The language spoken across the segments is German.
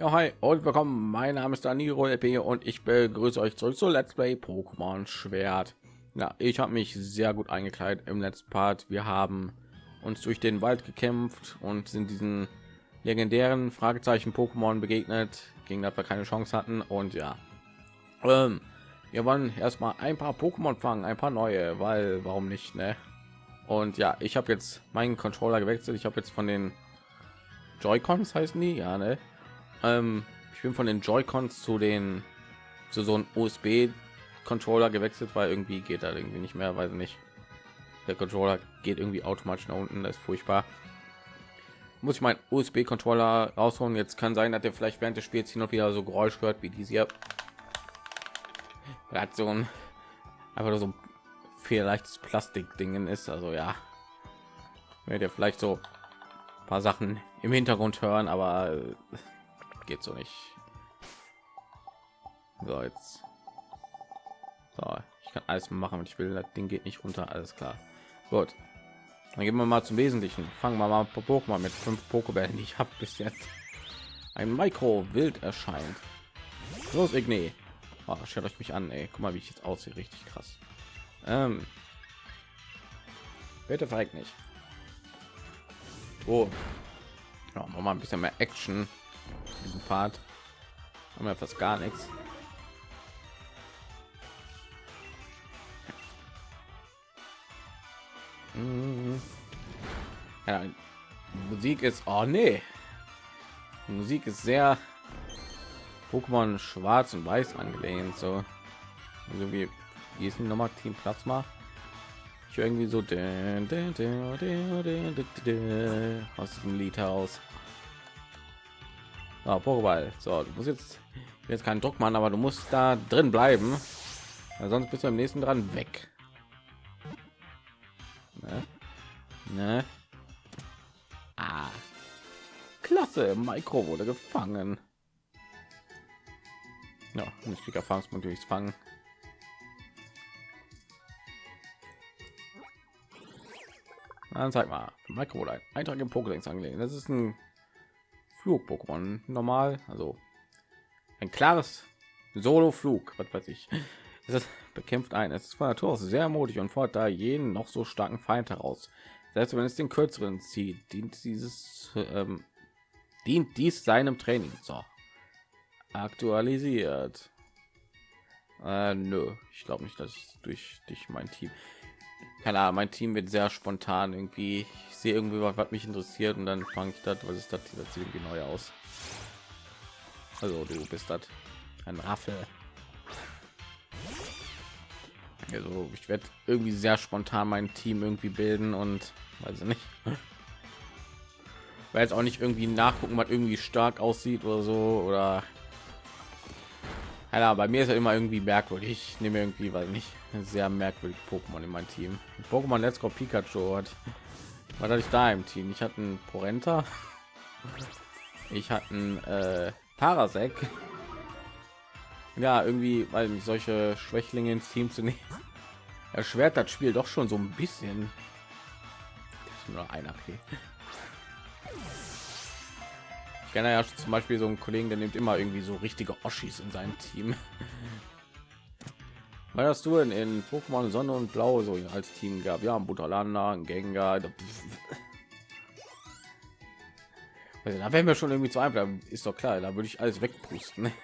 Ja, hi und willkommen. Mein Name ist Daniro LP und ich begrüße euch zurück zu Let's Play Pokémon Schwert. Ja, ich habe mich sehr gut eingekleidet im letzten Part. Wir haben uns durch den Wald gekämpft und sind diesen legendären Fragezeichen Pokémon begegnet, gegen das wir keine Chance hatten. Und ja, ähm, wir wollen erstmal ein paar Pokémon fangen, ein paar neue, weil warum nicht, ne? Und ja, ich habe jetzt meinen Controller gewechselt. Ich habe jetzt von den Joy-Cons heißen die, ja, ne? Ähm, ich bin von den Joy-Cons zu den zu so einem USB-Controller gewechselt, weil irgendwie geht da irgendwie nicht mehr, weiß nicht. Der Controller geht irgendwie automatisch nach unten, das ist furchtbar. Muss ich meinen USB-Controller rausholen? Jetzt kann sein, dass der vielleicht während des Spiels hin und wieder so Geräusch hört wie diese hier. Er hat so ein einfach so ein leichtes Plastik-Dingen ist, also ja, werdet ihr vielleicht so paar Sachen im Hintergrund hören, aber äh, geht so nicht. So jetzt. So, ich kann alles machen, was ich will. Das Ding geht nicht runter, alles klar. Gut. Dann gehen wir mal zum Wesentlichen. Fangen wir mal Pokémon mit fünf Pokébällen, die ich habe bis jetzt. Ein Mikro wild erscheint. Los, Igni. Oh, schaut euch mich an, ey. Guck mal, wie ich jetzt aussehe. Richtig krass. Ähm. Bitte verreckt nicht. Oh. Ja, mal ein bisschen mehr Action. Diesen Part haben wir fast gar nichts. Mhm. Ja, Musik ist, oh nee, Musik ist sehr Pokémon Schwarz und Weiß angelehnt, so also wie wie ist noch mal Team Plasma? Ich irgendwie so aus diesem Lied heraus. So, Pokéball. So, du musst jetzt jetzt keinen Druck machen, aber du musst da drin bleiben, sonst bist du im nächsten dran weg. Ne? Ne? Ah. Klasse, Mikro wurde gefangen. Ja, nicht die Erfahrungspunkte durchs Fangen. Dann zeig mal, Mikro ein Eintrag im Pokédex angelegt. Das ist ein Flug-Pokémon normal, also ein klares Solo-Flug, was weiß ich. Es bekämpft ein. Es ist von Natur aus sehr mutig und fordert da jeden noch so starken Feind heraus. Selbst wenn es den kürzeren zieht, dient dieses ähm, dient dies seinem Training. So aktualisiert. Äh, nö, ich glaube nicht, dass ich durch dich mein Team. Keine Ahnung, mein Team wird sehr spontan irgendwie. Sehe irgendwie was, was mich interessiert und dann fange ich das. Was ist das? Das sieht irgendwie neu aus. Also du bist das ein Raffel. Also ich werde irgendwie sehr spontan mein Team irgendwie bilden und weiß nicht. Weil jetzt auch nicht irgendwie nachgucken, was irgendwie stark aussieht oder so oder ja, bei mir ist ja immer irgendwie merkwürdig. Ich nehme irgendwie, weil nicht sehr merkwürdig Pokémon in mein Team. Pokémon Let's Go Pikachu hat hatte ich da im Team? Ich hatte einen Porenta. Ich hatte einen äh, Parasek. Ja, irgendwie, weil mich solche Schwächlinge ins Team zu nehmen, erschwert das Spiel doch schon so ein bisschen. nur einer. Okay. Ich kenne ja zum Beispiel so einen Kollegen, der nimmt immer irgendwie so richtige Oschis in seinem Team. Weil hast du in, in Pokémon Sonne und Blau so als Team gab? Ja, ein Gengar. Also, da wären wir schon irgendwie zu einfach. Ist doch klar, da würde ich alles wegpusten.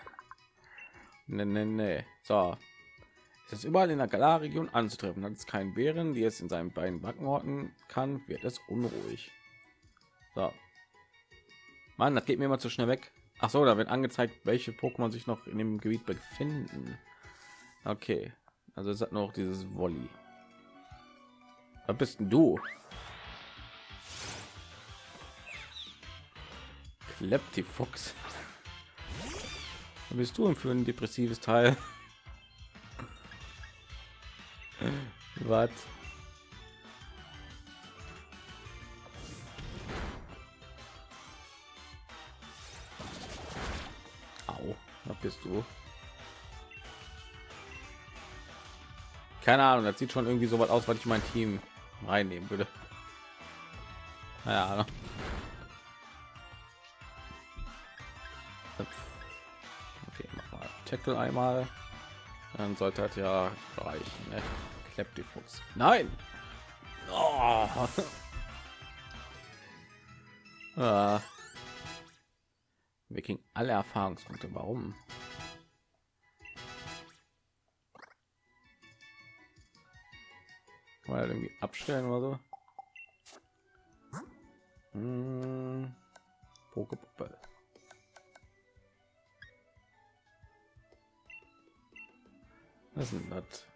Nee, nee, nee. So. Es ist überall in der Galar-Region anzutreffen. Hat es keinen Bären, die es in seinen beiden Backen orten kann, wird es unruhig. So. Mann, das geht mir immer zu schnell weg. Ach so, da wird angezeigt, welche Pokémon sich noch in dem Gebiet befinden. Okay, also es hat noch dieses Wolli. Was bist du? Kleptifuchs. Was bist du für ein depressives Teil? Was? Au, was bist du? Keine Ahnung, das sieht schon irgendwie so was aus, was ich mein Team reinnehmen würde. Ja, Tackle einmal. Dann sollte das ja reichen. Ne? Klappt die Fuchs. Nein! Oh. ah. Wir kriegen alle Erfahrungspunkte. Warum? Mal irgendwie abstellen oder so. Hm. Pokepuppe. Was ist das?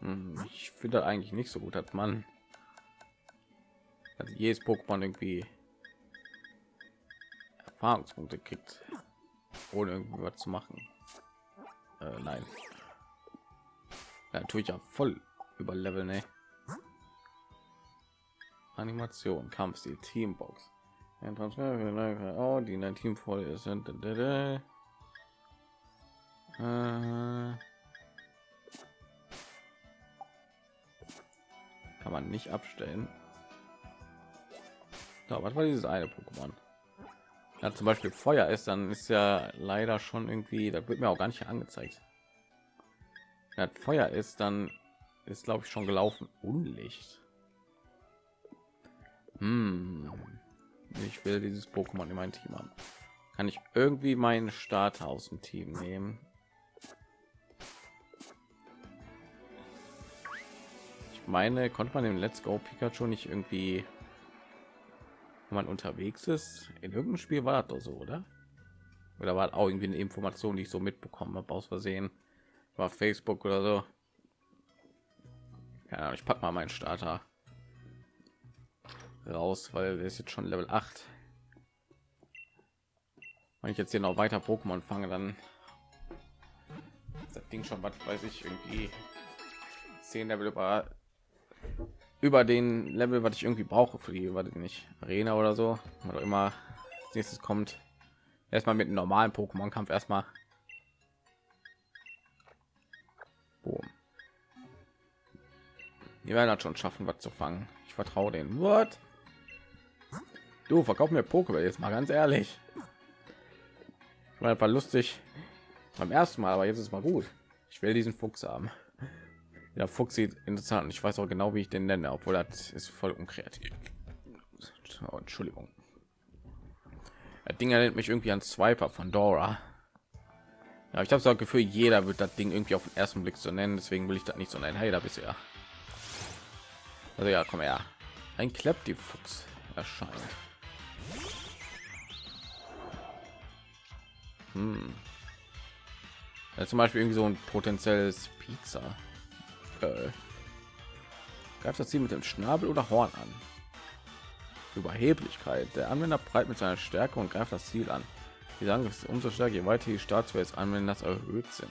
Hm, ich finde eigentlich nicht so gut, hat man also jedes Pokémon irgendwie Erfahrungspunkte kriegt, ohne irgendwie was zu machen. Äh, nein, ja, tue ja voll über Level, ne? Animation, Kampfstil, Teambox. Oh, die in ein Team voll ist. Äh, kann man nicht abstellen. So, was war dieses eine Pokémon? Ja, zum Beispiel Feuer ist, dann ist ja leider schon irgendwie, da wird mir auch gar nicht angezeigt. Wenn Feuer ist, dann ist glaube ich schon gelaufen. Unlicht. Hm. Ich will dieses Pokémon in mein Team haben. Kann ich irgendwie meinen Starter aus dem Team nehmen? Ich meine, konnte man im Let's Go Pikachu nicht irgendwie, wenn man unterwegs ist, in irgendeinem Spiel war das doch so, oder? Oder war auch irgendwie eine Information, die ich so mitbekommen habe aus Versehen war Facebook oder so. Ja, ich pack mal meinen Starter raus, weil wir ist jetzt schon Level 8. Wenn ich jetzt hier noch weiter Pokémon fange, dann das Ding schon was weiß ich irgendwie 10 Level über über den Level, was ich irgendwie brauche für die, was nicht Arena oder so, oder immer nächstes kommt. Erstmal mit einem normalen Pokémon-Kampf erstmal Boom. Die werden das schon schaffen, was zu fangen. Ich vertraue den. What? Du verkauf mir Pokéball jetzt mal ganz ehrlich. Ich war einfach lustig beim ersten Mal, aber jetzt ist mal gut. Ich will diesen Fuchs haben. Der Fuchs sieht interessant. Ich weiß auch genau, wie ich den nenne, obwohl das ist voll unkreativ. Oh, Entschuldigung. Das Ding erinnert mich irgendwie an Swiper von Dora. Ja, ich habe so Gefühl, jeder wird das Ding irgendwie auf den ersten Blick so nennen, deswegen will ich das nicht so nennen. Hey, da bist du ja. Also ja, komm her. Ein Klepp die Fuchs erscheint. Hm. Ja, zum Beispiel irgendwie so ein potenzielles Pizza. Äh. Greift das Ziel mit dem Schnabel oder Horn an? Überheblichkeit. Der Anwender breit mit seiner Stärke und greift das Ziel an. Die sagen es umso stärker, je weiter die Staatswelt anwenden, das erhöht sind.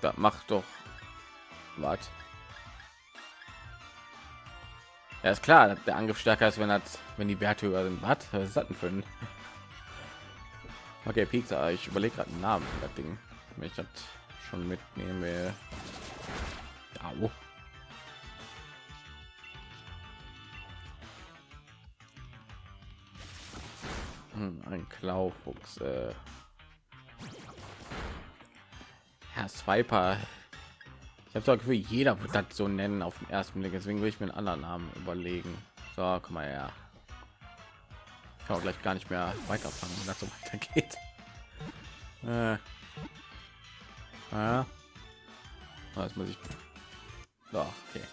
Da macht doch was. Ja, ist klar, der Angriff stärker ist, wenn das, wenn die Werte höher sind. Was? Was ist das für? Okay, Pizza. Ich überlege gerade einen Namen für das Ding. Ich das schon mitnehme. Ja, ein Klaufuchs. Äh. Herr Swiper. Ich habe so Gefühl, jeder wird das so nennen auf den ersten Blick. Deswegen will ich mir einen anderen Namen überlegen. So, komm mal her. Ich kann auch gleich gar nicht mehr weiterfangen, wenn das so weitergeht. Äh. Ja. Das muss ich. So, okay.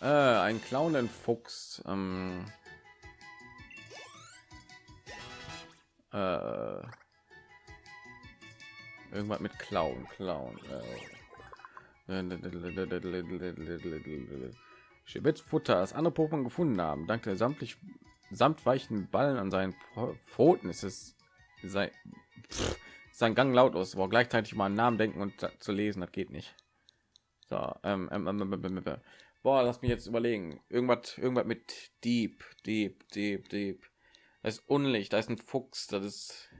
Äh, ein Clown Fuchs. Ähm Äh, irgendwas mit Clown, Clown. Futter, das andere Pokémon gefunden haben. Dank der samtlich samt weichen Ballen an seinen Pfoten ist es sein, pff, sein Gang lautlos, aber gleichzeitig mal einen Namen denken und zu lesen, das geht nicht. So, ähm, ähm, ähm, boah, lass mich jetzt überlegen. Irgendwas, irgendwas mit Deep, Deep, Deep, Deep. Das ist Unlicht, da ist ein Fuchs, das ist,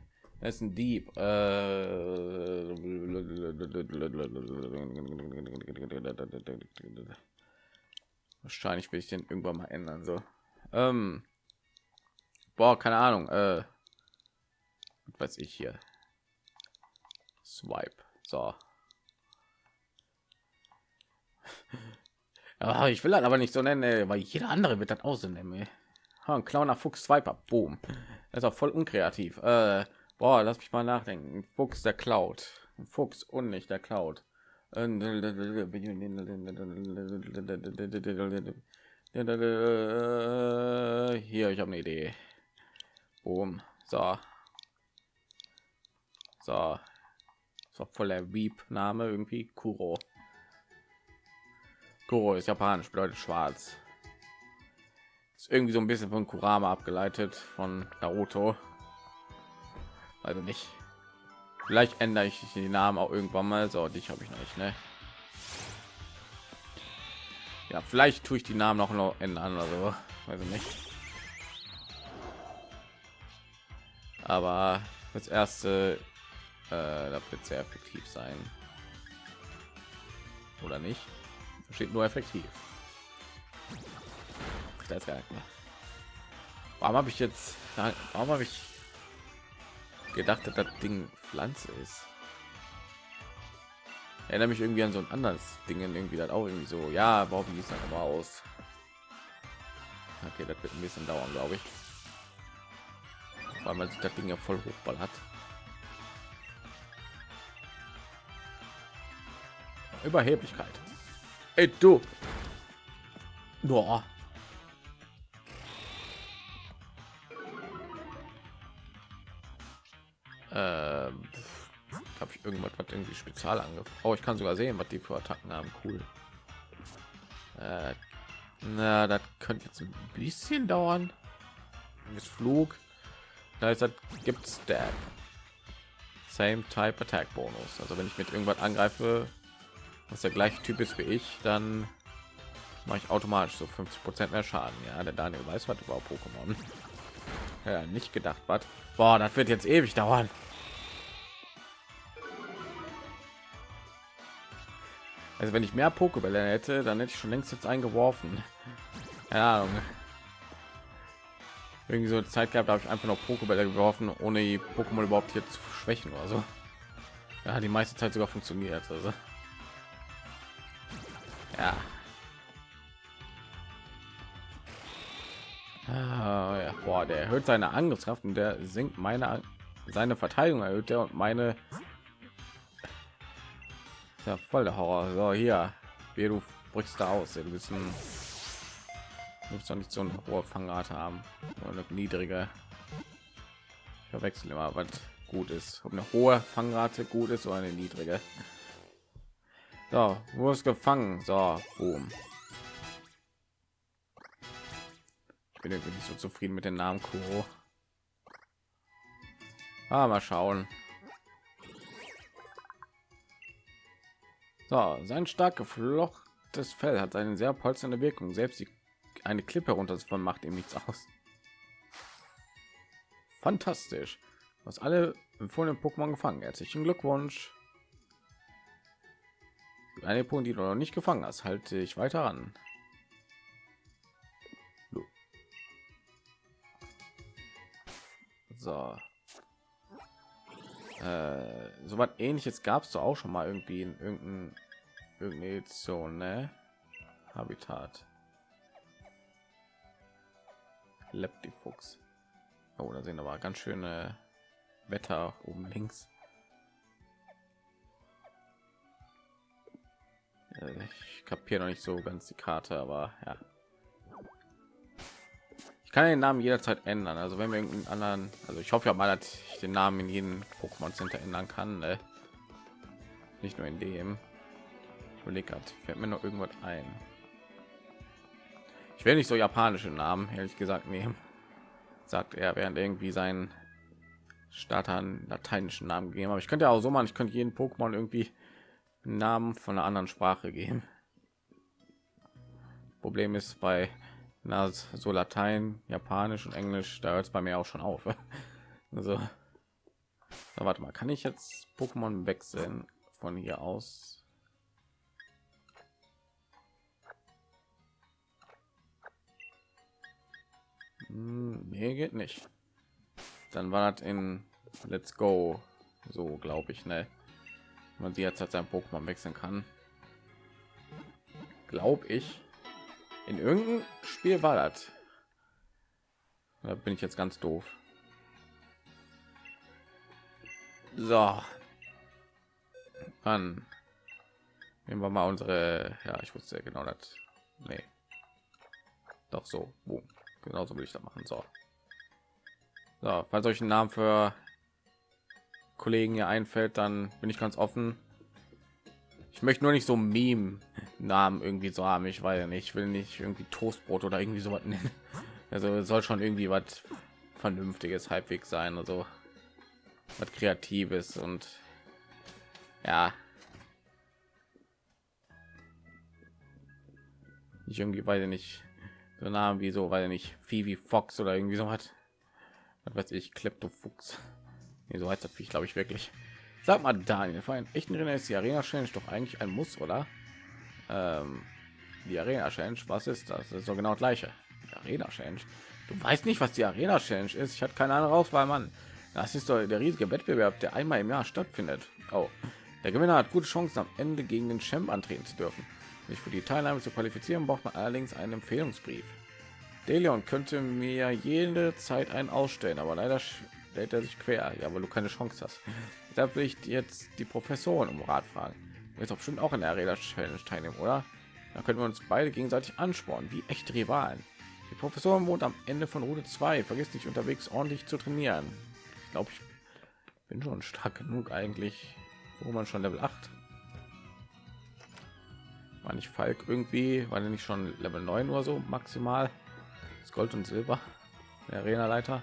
das ist ein Dieb. Äh, wahrscheinlich will ich den irgendwann mal ändern. So, ähm, boah, keine Ahnung. Äh, Was weiß ich hier. Swipe. So. Ah, ich will das aber nicht so nennen, weil jeder andere wird das auch so nennen. Ein Clowner Fuchs Swiper. Boom. Das ist auch voll unkreativ. Äh, boah, lass mich mal nachdenken. Fuchs der Cloud. Fuchs und nicht der Cloud. Hier, ich habe eine Idee. Boom. So. So. So voll der Weep-Name irgendwie. Kuro. Kuro ist japanisch, bedeutet schwarz. Ist irgendwie so ein bisschen von Kurama abgeleitet von Naruto. Also nicht. Vielleicht ändere ich die Namen auch irgendwann mal. So, dich habe ich noch nicht, ne? Ja, vielleicht tue ich die Namen noch noch ändern oder so. Ich nicht. Aber das erste, äh, das wird sehr effektiv sein. Oder nicht? Steht nur effektiv. Das gar nicht mehr. Warum habe ich jetzt, warum habe ich gedacht, dass das Ding Pflanze ist? Erinnere mich irgendwie an so ein anderes Ding, irgendwie das auch irgendwie so. Ja, warum wie es dann aber aus? Okay, das wird ein bisschen dauern, glaube ich. Weil man sich das Ding ja voll hochball hat. Überheblichkeit. Ey, du. Boah. Ähm, habe ich irgendwas was irgendwie spezial angefangen? Oh, ich kann sogar sehen, was die für Attacken haben. Cool. Äh, na, das könnte jetzt ein bisschen dauern. Mit Flug. Da ist das gibt's der Same Type Attack Bonus. Also wenn ich mit irgendwas angreife, was der gleiche Typ ist wie ich, dann mache ich automatisch so 50 Prozent mehr Schaden. Ja, der Daniel weiß was über Pokémon. Ja, nicht gedacht, was? Boah, das wird jetzt ewig dauern. Also wenn ich mehr Pokébälle hätte, dann hätte ich schon längst jetzt eingeworfen. Ja, irgendwie so Zeit gehabt, habe ich einfach noch Pokébälle geworfen, ohne die Pokémon überhaupt hier zu schwächen oder so. Ja, die meiste Zeit sogar funktioniert. Also ja. Ah, ja. Boah, der erhöht seine Angriffskraft und der sinkt meine seine Verteidigung erhöht er und meine ja voll der Horror. So hier, wie du brichst da aus. Bist ein muss doch nicht so eine hohe Fangrate haben oder niedrige. Ich verwechsel immer, was gut ist. Ob eine hohe Fangrate gut ist oder eine niedrige. So, wo ist gefangen? So, boom. Ich bin irgendwie nicht so zufrieden mit dem Namen Kuro. Ah, mal schauen. So, sein stark geflochtes Fell hat eine sehr polsternde Wirkung. Selbst die, eine Klippe runter von macht ihm nichts aus. Fantastisch. Was alle empfohlenen Pokémon gefangen. Herzlichen Glückwunsch. Eine Punkt, die du noch nicht gefangen hast, halte ich weiter an. So. Äh, so was ähnliches gab es doch auch schon mal irgendwie in irgendein irgendeine Edition, ne? Habitat. Leptifuchs. Oh, da sehen aber ganz schöne Wetter oben links. Ich kapiere noch nicht so ganz die Karte, aber ja. Kann den Namen jederzeit ändern. Also wenn wir irgendeinen anderen, also ich hoffe ja mal, dass ich den Namen in jedem Pokémon Center ändern kann. Ne? Nicht nur in dem. Ich überlege gerade, fällt mir noch irgendwas ein. Ich will nicht so japanische Namen, ehrlich gesagt, nehmen. Sagt er, während irgendwie seinen Starter lateinischen Namen gegeben. Aber ich könnte auch so machen, ich könnte jeden Pokémon irgendwie Namen von einer anderen Sprache geben. Problem ist bei na, so Latein, Japanisch und Englisch, da hört es bei mir auch schon auf. Also, na, warte mal, kann ich jetzt Pokémon wechseln von hier aus? Hm, nee, geht nicht. Dann war das in Let's go. So glaube ich, ne? Man sie jetzt hat sein Pokémon wechseln kann. Glaube ich. In irgendeinem Spiel war das. Da bin ich jetzt ganz doof. So. Dann nehmen wir mal unsere. Ja, ich wusste genau das. Nee. Doch so. Boom. Genauso will ich da machen. So. So, falls euch ein Namen für Kollegen hier einfällt, dann bin ich ganz offen. Ich möchte nur nicht so Meme Namen irgendwie so haben. Ich weiß ja nicht, ich will nicht irgendwie Toastbrot oder irgendwie so was nennen. Also soll schon irgendwie was vernünftiges halbwegs sein, also was kreatives und ja. Ich irgendwie weiß nicht so Namen wie so, weil nicht Phoebe Fox oder irgendwie so was. Was weiß ich, Kleptofuchs. Nee, so heißt das glaube ich wirklich. Sag mal, Daniel, für einen echten Renner ist die Arena Challenge doch eigentlich ein Muss, oder? Ähm, die Arena Challenge, was ist das? Das ist so genau gleiche. Die Arena Challenge. Du weißt nicht, was die Arena Challenge ist. Ich hatte keine andere Auswahl, Mann. Das ist doch der riesige Wettbewerb, der einmal im Jahr stattfindet. Oh, der Gewinner hat gute Chancen, am Ende gegen den Champ antreten zu dürfen. Sich für die Teilnahme zu qualifizieren, braucht man allerdings einen Empfehlungsbrief. Deleon könnte mir jede Zeit einen ausstellen, aber leider stellt er sich quer. Ja, weil du keine Chance hast. Da will ich jetzt die Professoren um Rat fragen. Jetzt auch bestimmt auch in der Arena Challenge teilnehmen, oder? Da können wir uns beide gegenseitig anspornen, wie echte Rivalen. Die Professorin wohnt am Ende von Route 2. Vergiss nicht unterwegs ordentlich zu trainieren. Ich glaube, ich bin schon stark genug eigentlich, wo man schon Level 8. War nicht Falk irgendwie, war nicht schon Level 9 oder so maximal? Das Gold und Silber, der Arena-Leiter.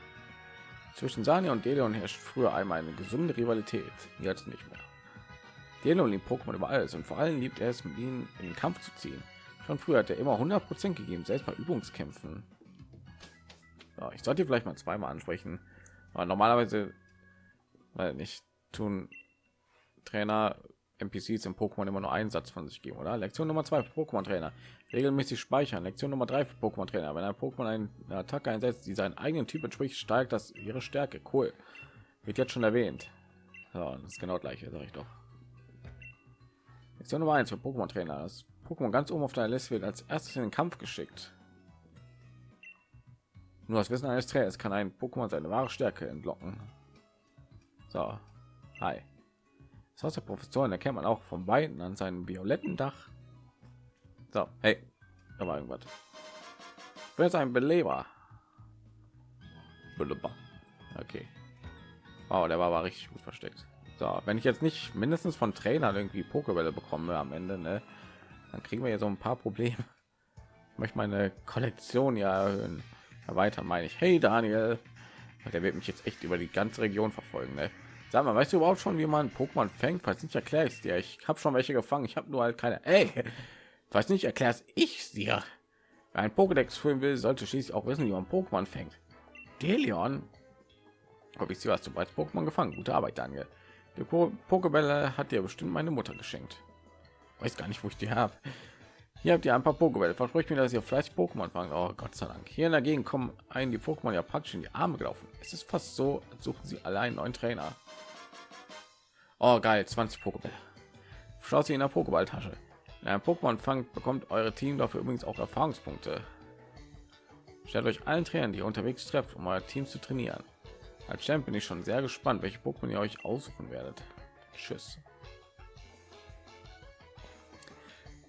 Zwischen Sania und Deleon herrscht früher einmal eine gesunde Rivalität. Jetzt nicht mehr. Deleon liebt Pokémon über alles und vor allem liebt er es, mit ihnen in den Kampf zu ziehen. Schon früher hat er immer 100 Prozent gegeben, selbst bei Übungskämpfen. Ja, ich sollte vielleicht mal zweimal ansprechen, aber normalerweise, weil nicht tun Trainer NPCs im Pokémon immer nur einen Satz von sich geben, oder? Lektion Nummer zwei Pokémon Trainer. Regelmäßig speichern. Lektion Nummer drei für Pokémon Trainer. Wenn ein Pokémon eine Attacke einsetzt, die seinen eigenen Typ entspricht, steigt das ihre Stärke. Cool. Wird jetzt schon erwähnt. Ja, das ist genau gleiche, sage ich doch. Lektion Nummer eins für Pokémon Trainer. Das Pokémon ganz oben auf deiner Liste wird als erstes in den Kampf geschickt. Nur das Wissen eines Trainers kann ein Pokémon seine wahre Stärke entlocken. So, hi. Das Haus der Professoren erkennt man auch von beiden an seinem violetten Dach. So, hey, da war irgendwas. Wer ist ein Beleber? Okay. Wow, der war aber richtig gut versteckt. So, wenn ich jetzt nicht mindestens von Trainern irgendwie Pokébälle bekomme am Ende, ne, dann kriegen wir ja so ein paar Probleme. Ich möchte meine Kollektion ja erhöhen. Erweitern meine ich. Hey Daniel, der wird mich jetzt echt über die ganze Region verfolgen. Ne? Sag mal, weißt du überhaupt schon, wie man Pokémon fängt? Falls nicht, erkläre ich dir. Ich habe schon welche gefangen. Ich habe nur halt keine. Ey, weiß nicht, erklär's ich dir. Wer ein Pokédex führen will, sollte schließlich auch wissen, wie man Pokémon fängt. Delion, habe ich sie was du bereits Pokémon gefangen. Gute Arbeit, Daniel. Die Pokébälle hat dir bestimmt meine Mutter geschenkt. Weiß gar nicht, wo ich die habe. Hier habt ihr ein paar Pokébälle. Versprecht mir, dass ihr vielleicht Pokémon fangen. Oh Gott sei Dank. Hier in der Gegend kommen ein die Pokémon ja praktisch in die Arme gelaufen. Es ist fast so, als suchen sie alle einen neuen Trainer. Oh geil, 20 Pokébälle. Schaut sie in der Pokéballtasche. In einem Pokémon fangt, bekommt eure Team dafür übrigens auch Erfahrungspunkte. Stellt euch allen Trainern, die ihr unterwegs trefft, um euer Team zu trainieren. Als Champ bin ich schon sehr gespannt, welche Pokémon ihr euch aussuchen werdet. Tschüss.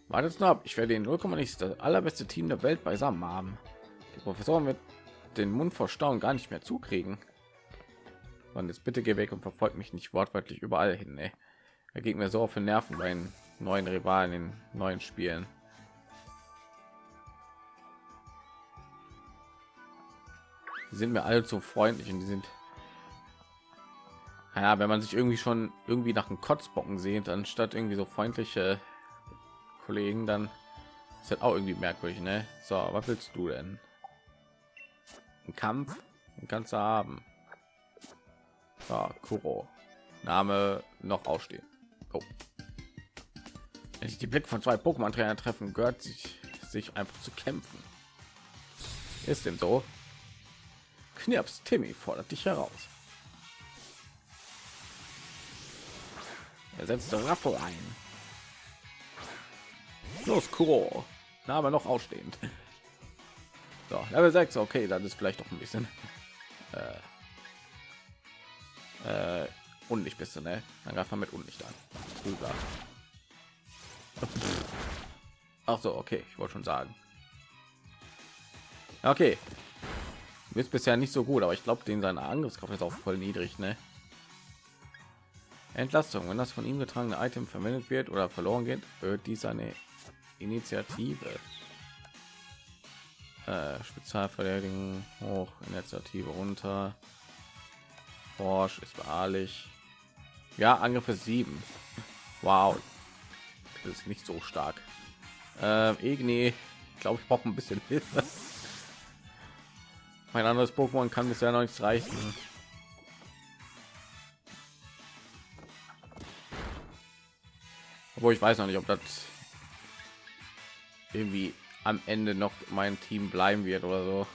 Wartet nur ab, ich werde den 0, nicht das allerbeste Team der Welt beisammen haben. Die Professorin wird den Mund vor Staunen gar nicht mehr zukriegen. Und jetzt bitte geh weg und verfolgt mich nicht wortwörtlich überall hin. Ey. Er geht mir so auf den Nerven bei neuen Rivalen in neuen Spielen. Die sind mir alle so freundlich und die sind ja, wenn man sich irgendwie schon irgendwie nach einem Kotzbocken sehnt, anstatt irgendwie so freundliche Kollegen, dann ist das auch irgendwie merkwürdig, ne? So, was willst du denn? Ein Kampf kannst du haben. So, Kuro. Name noch ausstehen. Oh. Wenn sich die Blick von zwei Pokémon-Trainer treffen, gehört sich sich einfach zu kämpfen. Ist denn so? Knirps Timmy fordert dich heraus. Er setzt Raffel ein. Los, Kuro. Na, aber noch ausstehend. So, Level 6, okay, das ist vielleicht doch ein bisschen äh, äh, unlicht bisschen, ne? Dann greift man mit unlicht an. Rüber. Ach so, okay, ich wollte schon sagen. Okay. Ist bisher nicht so gut, aber ich glaube, den seine Angriffskraft ist auch voll niedrig, ne? Entlastung, wenn das von ihm getragene Item verwendet wird oder verloren geht, wird dies eine Initiative. Äh, Spezialverteidigung hoch, Initiative runter. Forsch ist beharrlich. Ja, Angriffe 7. Wow. Das ist nicht so stark. Äh, Igni, glaube ich, brauche ein bisschen Hilfe. Mein anderes Pokémon kann bisher noch nichts reichen. Obwohl ich weiß noch nicht, ob das irgendwie am Ende noch mein Team bleiben wird oder so.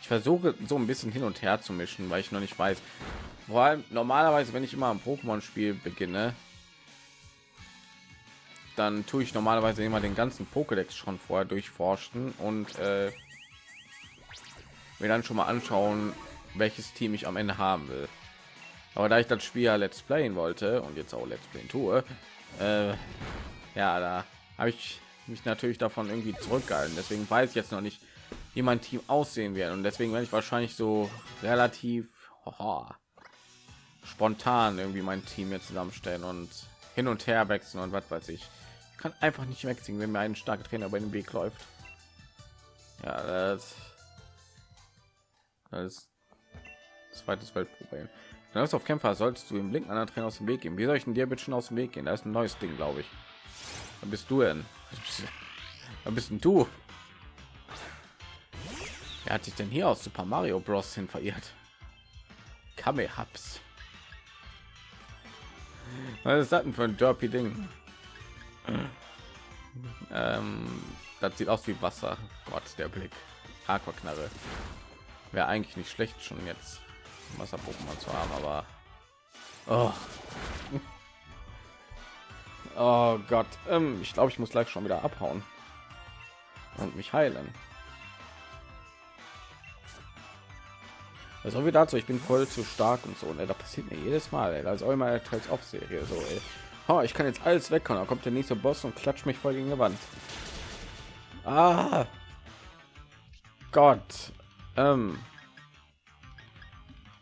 Ich versuche so ein bisschen hin und her zu mischen, weil ich noch nicht weiß. Vor allem normalerweise, wenn ich immer ein Pokémon-Spiel beginne, dann tue ich normalerweise immer den ganzen Pokédex schon vorher durchforschen und äh, mir dann schon mal anschauen, welches Team ich am Ende haben will. Aber da ich das Spiel ja Let's Playen wollte und jetzt auch Let's Play tue, äh, ja, da habe ich mich natürlich davon irgendwie zurückgehalten. Deswegen weiß ich jetzt noch nicht, wie mein Team aussehen wird und deswegen werde ich wahrscheinlich so relativ haha, spontan irgendwie mein Team jetzt zusammenstellen und hin und her wechseln und was weiß ich. Kann einfach nicht wechseln, wenn mir ein starker Trainer bei dem Weg läuft. Ja, das, das zweites Weltproblem. Dann auf Kämpfer solltest du im Blick einer Trainer aus dem Weg gehen. Wie soll ich denn dir bitte schon aus dem Weg gehen? Da ist ein neues Ding, glaube ich. Da bist du denn? Da bist du? Wer hat sich denn hier aus Super Mario Bros. hin verirrt? Kamehaps. Was ist das denn für ein Derpy Ding? Ähm, das sieht aus wie Wasser. Gott, der Blick. Aquaknarre. Wäre eigentlich nicht schlecht, schon jetzt Wasser Pokémon zu haben, aber oh. oh Gott, ähm, ich glaube, ich muss gleich schon wieder abhauen und mich heilen. Also wie dazu, ich bin voll zu stark und so. Ne? Da passiert mir jedes Mal, ey. als immer teils auf Serie so. Ey. Oh, ich kann jetzt alles weg, da kommt der nächste Boss und klatscht mich voll gegen die Wand. Ah, Gott, ähm,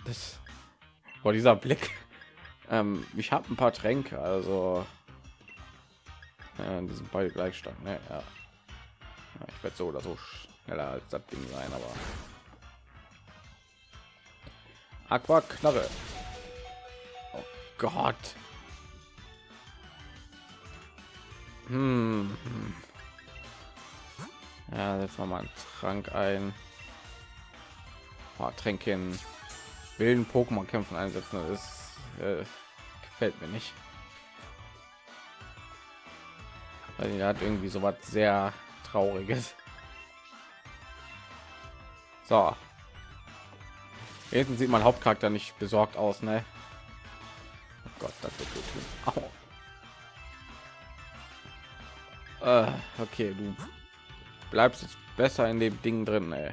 das war dieser Blick. Ähm, ich habe ein paar Tränke, also äh, die sind beide gleich stark. Ne? Ja. ja ich werde so oder so schneller als das Ding sein, aber Aqua Knarre. Oh Gott. Hm. Ja, jetzt mal einen Trank ein. Oh, Tränken wilden Pokémon kämpfen einsetzen. Das ist, äh, gefällt mir nicht. Weil er hat irgendwie so was sehr trauriges. So, Jetzt sieht mein Hauptcharakter nicht besorgt aus, ne? Oh Gott, das wird gut tun. Äh, okay, du bleibst jetzt besser in dem Ding drin, ey.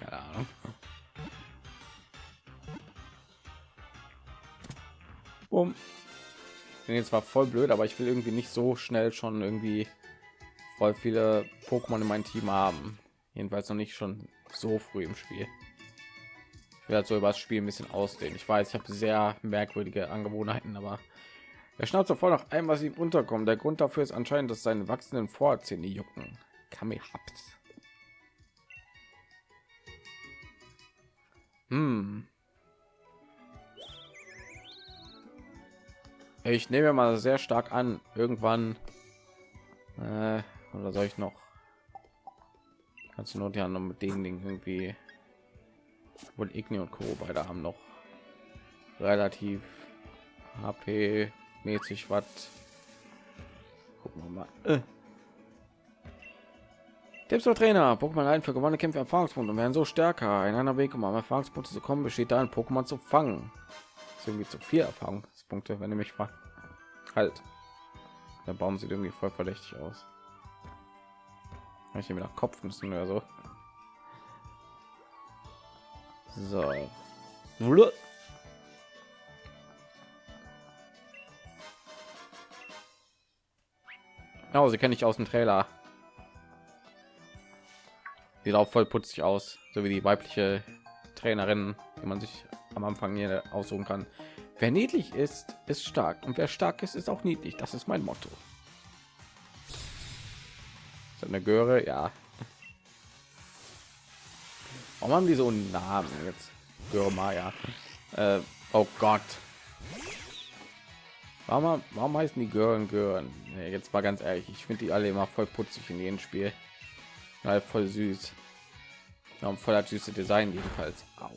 Keine Ahnung. Bin jetzt zwar voll blöd, aber ich will irgendwie nicht so schnell schon irgendwie voll viele Pokémon in meinem Team haben. Jedenfalls noch nicht schon so früh im Spiel. Werde so über das Spiel ein bisschen ausdehnen. Ich weiß, ich habe sehr merkwürdige Angewohnheiten, aber er schnauzt sofort noch ein, was ihm unterkommt. Der Grund dafür ist anscheinend, dass seine wachsenden Vorzähne jucken. Kami habt. Hm. Ich nehme mal sehr stark an, irgendwann äh, oder soll ich noch kannst du nur ja noch mit den Dingen irgendwie wohl Igni und Co. beide haben noch relativ HP mäßig was gucken wir mal äh. Tipps für Trainer, Pokémon ein für gewonnene Kämpfe Erfahrungspunkte und werden so stärker. Ein anderer Weg, um am Erfahrungspunkte zu kommen, besteht darin, Pokémon zu fangen. Das ist irgendwie zu viel Erfahrungspunkte, wenn ihr mich fragt. Halt. Der Baum sieht irgendwie voll verdächtig aus. Ich mir nach Kopf müssen oder so. So. Oh, sie kenne ich aus dem Trailer. Sieht auch voll putzig aus, so wie die weibliche Trainerin, die man sich am Anfang hier aussuchen kann. Wer niedlich ist, ist stark und wer stark ist, ist auch niedlich. Das ist mein Motto. Ist eine Göre, ja. Warum haben die so einen Namen jetzt? Göre Maya. Äh, oh Gott. Warum, warum heißen die Gören Gören? Nee, jetzt mal ganz ehrlich, ich finde die alle immer voll putzig in jedem Spiel. Ja, voll süß. Ja, voll süße Design jedenfalls. Au.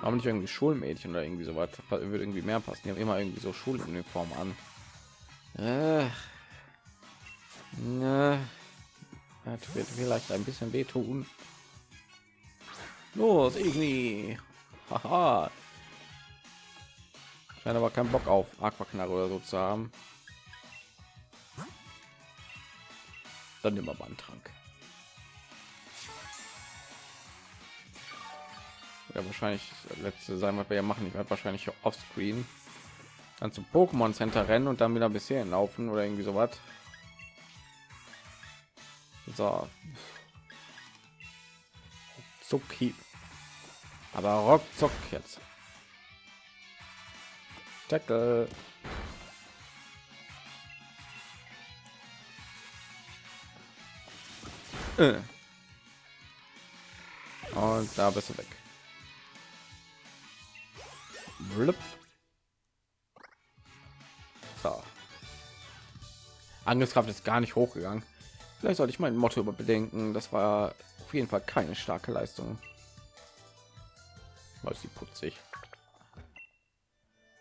Warum nicht irgendwie Schulmädchen oder irgendwie so was? Würde irgendwie mehr passen. Die haben immer irgendwie so Schuluniform an. Äh. Ne. Das wird vielleicht ein bisschen wehtun. Los, irgendwie. Haha. Scheint aber keinen Bock auf Aquaknarre oder so zu haben. Dann immer Bandtrank. Ja, wahrscheinlich letzte sein, was wir ja machen. Ich werde wahrscheinlich offscreen dann zum Pokémon Center rennen und dann wieder bis hierhin laufen oder irgendwie so was. So. Zucki. Aber ruckzuck jetzt. Tackle. Äh. Und da bist du weg. Blub. So. Angriffskraft ist gar nicht hochgegangen. Vielleicht sollte ich mein Motto überbedenken. Das war auf jeden Fall keine starke Leistung. Was sie putzig.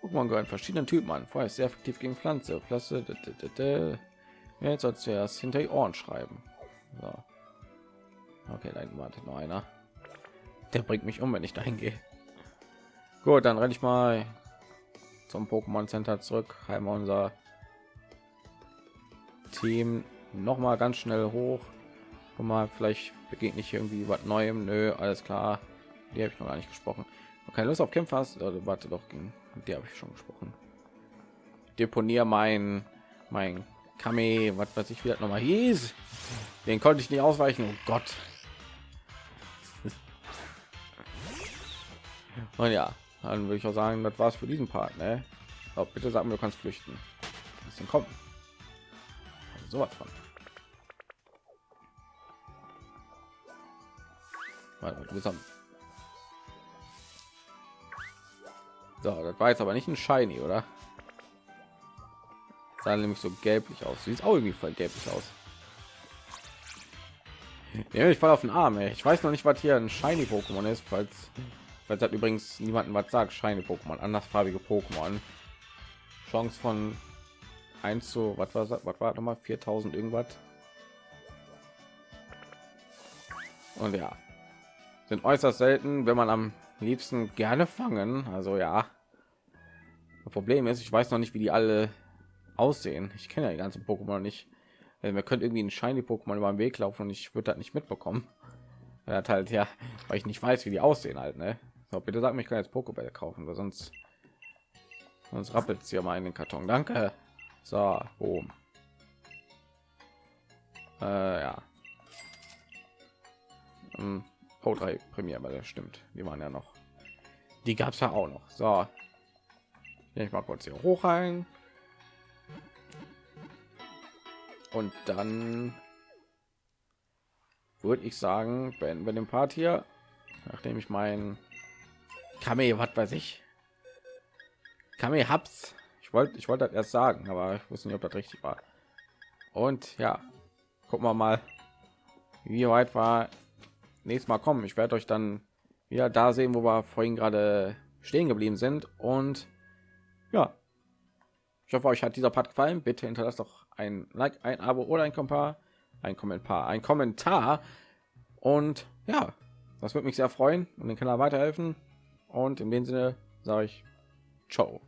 Pokémon gehören verschiedenen Typen an. Vorher ist sehr effektiv gegen Pflanze. Pflanze. Jetzt soll zuerst hinter die Ohren schreiben. So. Okay, da wartet noch einer. Der bringt mich um, wenn ich dahin gehe. Gut, dann renne ich mal zum Pokémon Center zurück. Heim unser Team noch mal ganz schnell hoch. Und mal vielleicht begegnet nicht irgendwie was Neuem. Nö, alles klar. Die habe ich noch gar nicht gesprochen. Keine Lust auf Kämpfer hast, oder warte doch, gegen die habe ich schon gesprochen. Deponier mein mein Kame, was weiß ich, wie das noch mal hieß. Den konnte ich nicht ausweichen. Oh Gott. Und ja, dann würde ich auch sagen, das war's für diesen Part. Ne? So, bitte sagen, du kannst flüchten. Kommen? So was von. Warte, So, das war jetzt aber nicht ein Shiny, oder? sah nämlich so gelblich aus. Sieht auch irgendwie voll gelblich aus. Ich fall auf den Arm. Ey. Ich weiß noch nicht, was hier ein Shiny Pokémon ist, falls weil hat übrigens niemanden was sagt. Shiny Pokémon, andersfarbige Pokémon. Chance von 1 zu was war was war noch mal 4000 irgendwas. Und ja, sind äußerst selten, wenn man am liebsten gerne fangen. Also ja, das Problem ist, ich weiß noch nicht, wie die alle aussehen. Ich kenne ja die ganzen Pokémon nicht. Also, wir können irgendwie ein shiny Pokémon über den Weg laufen und ich würde das nicht mitbekommen. Er hat halt ja, weil ich nicht weiß, wie die aussehen halt. Ne? So, bitte sag mir, ich kann jetzt Pokébälle kaufen, weil sonst sonst rappelt es hier mal in den Karton. Danke. So, boom. Äh, ja. Hm, oh, drei Premiere, weil das stimmt. Die waren ja noch. Die gab es ja auch noch. So, ich mal kurz hier hoch ein und dann würde ich sagen beenden wir den part hier nachdem ich mein kame was weiß ich kame hab's ich wollte ich wollte das erst sagen aber ich wusste nicht ob das richtig war und ja gucken wir mal wie weit war nächstes mal kommen ich werde euch dann wieder da sehen wo wir vorhin gerade stehen geblieben sind und ja Ich hoffe, euch hat dieser Part gefallen. Bitte hinterlasst doch ein Like, ein Abo oder ein Kommentar, ein Kommentar, ein Kommentar. Und ja, das würde mich sehr freuen und den Kanal weiterhelfen. Und in dem Sinne sage ich Ciao.